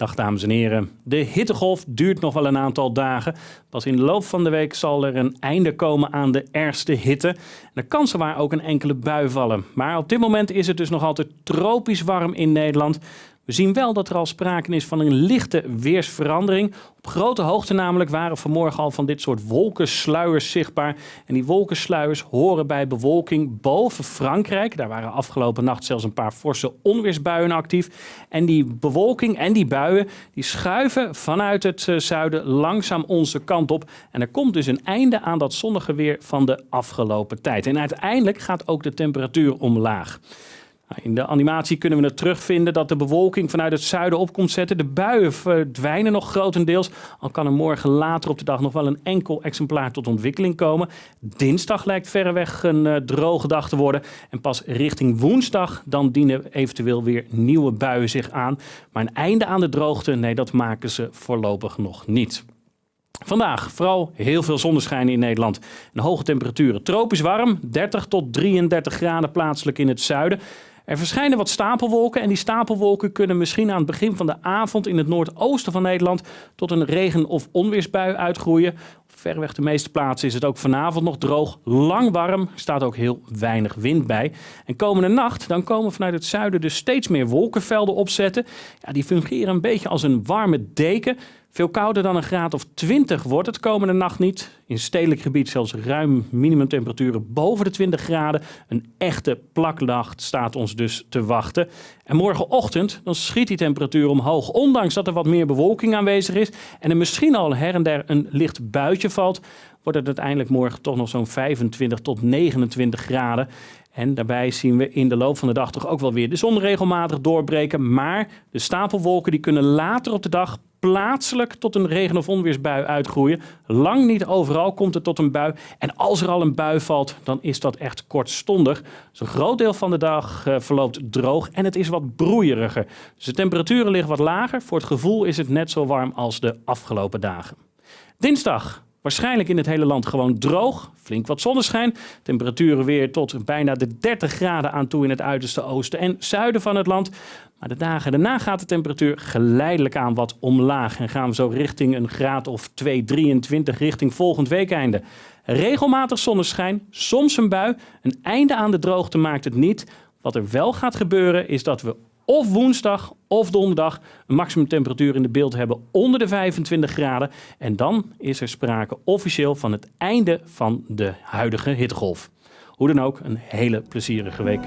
Dag dames en heren. De hittegolf duurt nog wel een aantal dagen. Pas in de loop van de week zal er een einde komen aan de ergste hitte. En er kan zowaar ook een enkele bui vallen. Maar op dit moment is het dus nog altijd tropisch warm in Nederland. We zien wel dat er al sprake is van een lichte weersverandering. Op grote hoogte namelijk waren vanmorgen al van dit soort wolkensluiers zichtbaar. En die wolkensluiers horen bij bewolking boven Frankrijk. Daar waren afgelopen nacht zelfs een paar forse onweersbuien actief. En die bewolking en die buien die schuiven vanuit het eh, zuiden langzaam onze kant op. En er komt dus een einde aan dat zonnige weer van de afgelopen tijd. En uiteindelijk gaat ook de temperatuur omlaag. Nou, in de animatie kunnen we het terugvinden dat de bewolking vanuit het zuiden op komt zetten. De buien verdwijnen nog grotendeels. Al kan er morgen later op de dag nog wel een enkel exemplaar tot ontwikkeling komen. Dinsdag lijkt verreweg een uh, droge dag te worden. En pas richting woensdag dan dienen eventueel weer nieuwe buien zich aan. Maar een einde aan de droogte, nee dat maken ze voorlopig nog niet. Vandaag vooral heel veel zonneschijn in Nederland. Hoge temperaturen. Tropisch warm, 30 tot 33 graden plaatselijk in het zuiden. Er verschijnen wat stapelwolken en die stapelwolken kunnen misschien aan het begin van de avond in het noordoosten van Nederland tot een regen- of onweersbui uitgroeien. Verreweg de meeste plaatsen is het ook vanavond nog droog, lang warm, staat ook heel weinig wind bij. En komende nacht dan komen vanuit het zuiden dus steeds meer wolkenvelden opzetten. Ja, die fungeren een beetje als een warme deken. Veel kouder dan een graad of 20 wordt het komende nacht niet. In stedelijk gebied zelfs ruim minimumtemperaturen boven de 20 graden. Een echte plaknacht staat ons dus te wachten. En morgenochtend dan schiet die temperatuur omhoog. Ondanks dat er wat meer bewolking aanwezig is en er misschien al her en der een licht buitje valt, wordt het uiteindelijk morgen toch nog zo'n 25 tot 29 graden. En daarbij zien we in de loop van de dag toch ook wel weer de zon regelmatig doorbreken. Maar de stapelwolken die kunnen later op de dag plaatselijk tot een regen- of onweersbui uitgroeien. Lang niet overal komt het tot een bui. En als er al een bui valt, dan is dat echt kortstondig. Dus een groot deel van de dag uh, verloopt droog en het is wat broeieriger. Dus de temperaturen liggen wat lager. Voor het gevoel is het net zo warm als de afgelopen dagen. Dinsdag Waarschijnlijk in het hele land gewoon droog, flink wat zonneschijn. Temperaturen weer tot bijna de 30 graden aan toe in het uiterste oosten en zuiden van het land. Maar de dagen daarna gaat de temperatuur geleidelijk aan wat omlaag. En gaan we zo richting een graad of 2, 23 richting volgend weekeinde. Regelmatig zonneschijn, soms een bui. Een einde aan de droogte maakt het niet. Wat er wel gaat gebeuren is dat we of woensdag of donderdag een maximumtemperatuur in de beeld hebben onder de 25 graden. En dan is er sprake officieel van het einde van de huidige hittegolf. Hoe dan ook, een hele plezierige week.